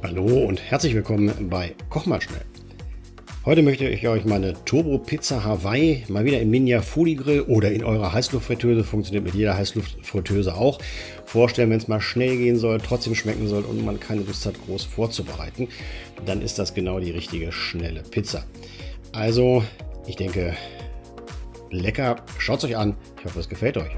Hallo und herzlich willkommen bei Koch mal schnell. Heute möchte ich euch meine Turbo Pizza Hawaii mal wieder im Ninja Foodie Grill oder in eurer Heißluftfritteuse, funktioniert mit jeder Heißluftfritteuse auch, vorstellen, wenn es mal schnell gehen soll, trotzdem schmecken soll und man keine Lust hat, groß vorzubereiten, dann ist das genau die richtige schnelle Pizza. Also, ich denke, lecker, schaut es euch an, ich hoffe, es gefällt euch.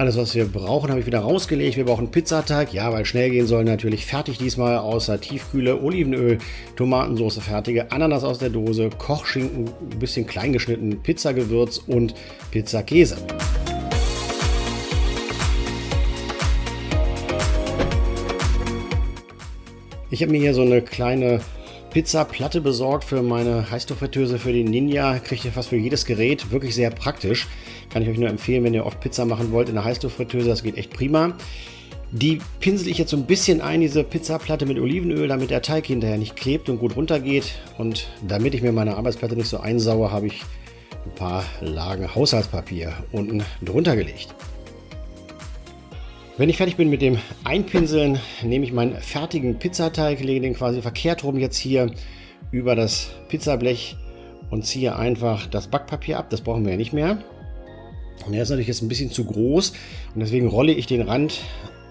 Alles, was wir brauchen, habe ich wieder rausgelegt. Wir brauchen Pizzateig. Ja, weil schnell gehen soll, natürlich fertig diesmal. Außer Tiefkühle, Olivenöl, Tomatensauce fertige, Ananas aus der Dose, Kochschinken, ein bisschen klein geschnitten, Pizzagewürz und Pizzakäse. Ich habe mir hier so eine kleine Pizzaplatte besorgt für meine Heißluftfritteuse für den Ninja. Kriegt ihr fast für jedes Gerät. Wirklich sehr praktisch. Kann ich euch nur empfehlen, wenn ihr oft Pizza machen wollt in der Heißluftfritteuse. Das geht echt prima. Die pinsel ich jetzt so ein bisschen ein, diese Pizzaplatte mit Olivenöl, damit der Teig hinterher nicht klebt und gut runtergeht. Und damit ich mir meine Arbeitsplatte nicht so einsaue, habe ich ein paar Lagen Haushaltspapier unten drunter gelegt. Wenn ich fertig bin mit dem Einpinseln, nehme ich meinen fertigen Pizzateig, lege den quasi verkehrt rum jetzt hier über das Pizzablech und ziehe einfach das Backpapier ab. Das brauchen wir ja nicht mehr. Und er ist natürlich jetzt ein bisschen zu groß und deswegen rolle ich den Rand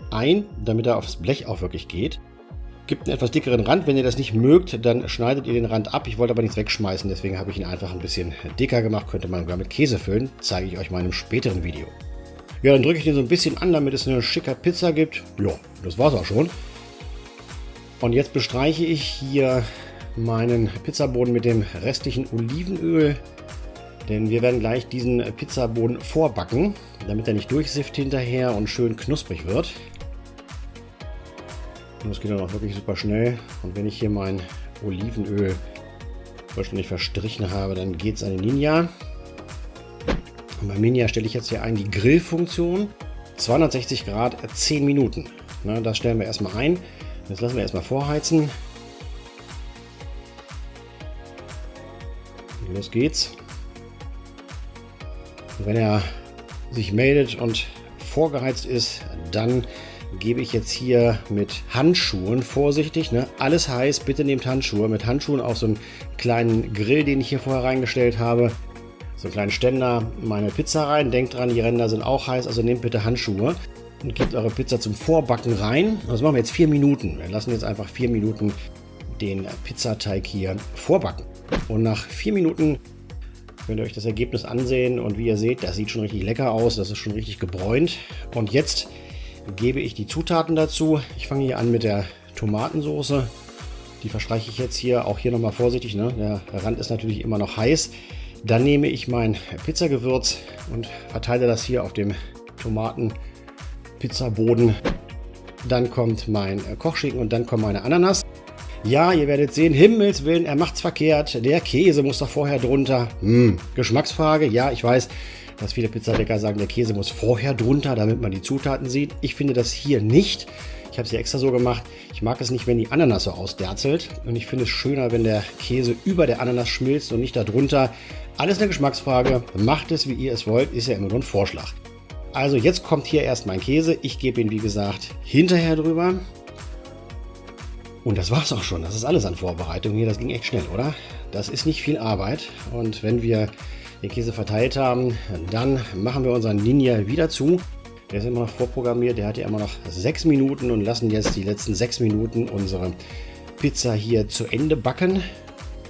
ein, damit er aufs Blech auch wirklich geht. Gibt einen etwas dickeren Rand. Wenn ihr das nicht mögt, dann schneidet ihr den Rand ab. Ich wollte aber nichts wegschmeißen, deswegen habe ich ihn einfach ein bisschen dicker gemacht. Könnte man sogar mit Käse füllen. Zeige ich euch mal in einem späteren Video. Ja, dann drücke ich den so ein bisschen an, damit es eine schicke Pizza gibt. Ja, das war's auch schon. Und jetzt bestreiche ich hier meinen Pizzaboden mit dem restlichen Olivenöl. Denn wir werden gleich diesen Pizzaboden vorbacken, damit er nicht durchsifft hinterher und schön knusprig wird. Und das geht dann auch wirklich super schnell. Und wenn ich hier mein Olivenöl vollständig verstrichen habe, dann geht es an den Ninja. Und beim Ninja stelle ich jetzt hier ein die Grillfunktion. 260 Grad, 10 Minuten. Na, das stellen wir erstmal ein. Jetzt lassen wir erstmal vorheizen. los geht's. Und wenn er sich meldet und vorgeheizt ist, dann gebe ich jetzt hier mit Handschuhen, vorsichtig, ne? alles heiß, bitte nehmt Handschuhe, mit Handschuhen auf so einen kleinen Grill, den ich hier vorher reingestellt habe, so einen kleinen Ständer, meine Pizza rein. Denkt dran, die Ränder sind auch heiß, also nehmt bitte Handschuhe und gebt eure Pizza zum Vorbacken rein. Das machen wir jetzt vier Minuten. Wir lassen jetzt einfach vier Minuten den Pizzateig hier vorbacken. Und nach vier Minuten Könnt ihr euch das Ergebnis ansehen und wie ihr seht, das sieht schon richtig lecker aus, das ist schon richtig gebräunt. Und jetzt gebe ich die Zutaten dazu. Ich fange hier an mit der Tomatensauce. Die verstreiche ich jetzt hier, auch hier nochmal vorsichtig, ne? der Rand ist natürlich immer noch heiß. Dann nehme ich mein Pizzagewürz und verteile das hier auf dem Tomaten-Pizzaboden. Dann kommt mein Kochschinken und dann kommt meine Ananas. Ja, ihr werdet sehen, Himmels Willen, er macht's verkehrt. Der Käse muss doch vorher drunter. Hm, Geschmacksfrage. Ja, ich weiß, dass viele Pizzabäcker sagen, der Käse muss vorher drunter, damit man die Zutaten sieht. Ich finde das hier nicht. Ich habe es hier extra so gemacht. Ich mag es nicht, wenn die Ananas so ausderzelt. Und ich finde es schöner, wenn der Käse über der Ananas schmilzt und nicht darunter. Alles eine Geschmacksfrage. Macht es, wie ihr es wollt. Ist ja immer nur ein Vorschlag. Also jetzt kommt hier erst mein Käse. Ich gebe ihn, wie gesagt, hinterher drüber. Und das war's auch schon. Das ist alles an Vorbereitung hier. Das ging echt schnell, oder? Das ist nicht viel Arbeit. Und wenn wir den Käse verteilt haben, dann machen wir unseren Ninja wieder zu. Der ist immer noch vorprogrammiert. Der hat ja immer noch sechs Minuten und lassen jetzt die letzten sechs Minuten unsere Pizza hier zu Ende backen.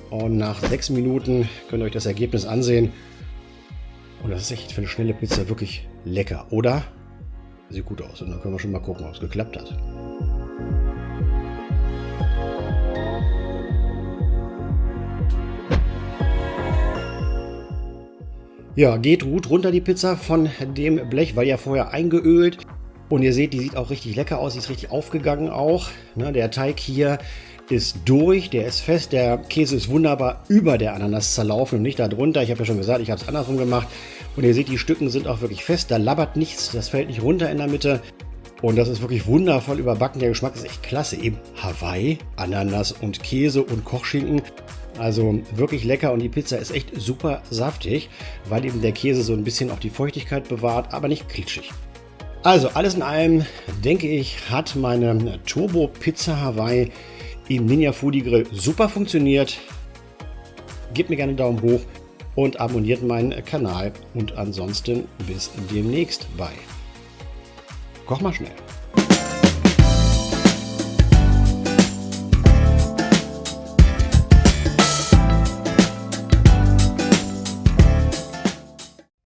Und nach sechs Minuten könnt ihr euch das Ergebnis ansehen. Und das ist echt für eine schnelle Pizza wirklich lecker, oder? Sieht gut aus. Und dann können wir schon mal gucken, ob es geklappt hat. Ja, geht gut runter die Pizza von dem Blech, weil ja vorher eingeölt. Und ihr seht, die sieht auch richtig lecker aus, die ist richtig aufgegangen auch. Ne, der Teig hier ist durch, der ist fest, der Käse ist wunderbar über der Ananas zerlaufen und nicht darunter. Ich habe ja schon gesagt, ich habe es andersrum gemacht. Und ihr seht, die Stücken sind auch wirklich fest, da labbert nichts, das fällt nicht runter in der Mitte. Und das ist wirklich wundervoll überbacken. Der Geschmack ist echt klasse. Eben Hawaii, Ananas und Käse und Kochschinken. Also wirklich lecker und die Pizza ist echt super saftig, weil eben der Käse so ein bisschen auch die Feuchtigkeit bewahrt, aber nicht klitschig. Also alles in allem, denke ich, hat meine Turbo Pizza Hawaii im Ninja Foodie Grill super funktioniert. Gebt mir gerne einen Daumen hoch und abonniert meinen Kanal. Und ansonsten bis demnächst bei Koch mal schnell.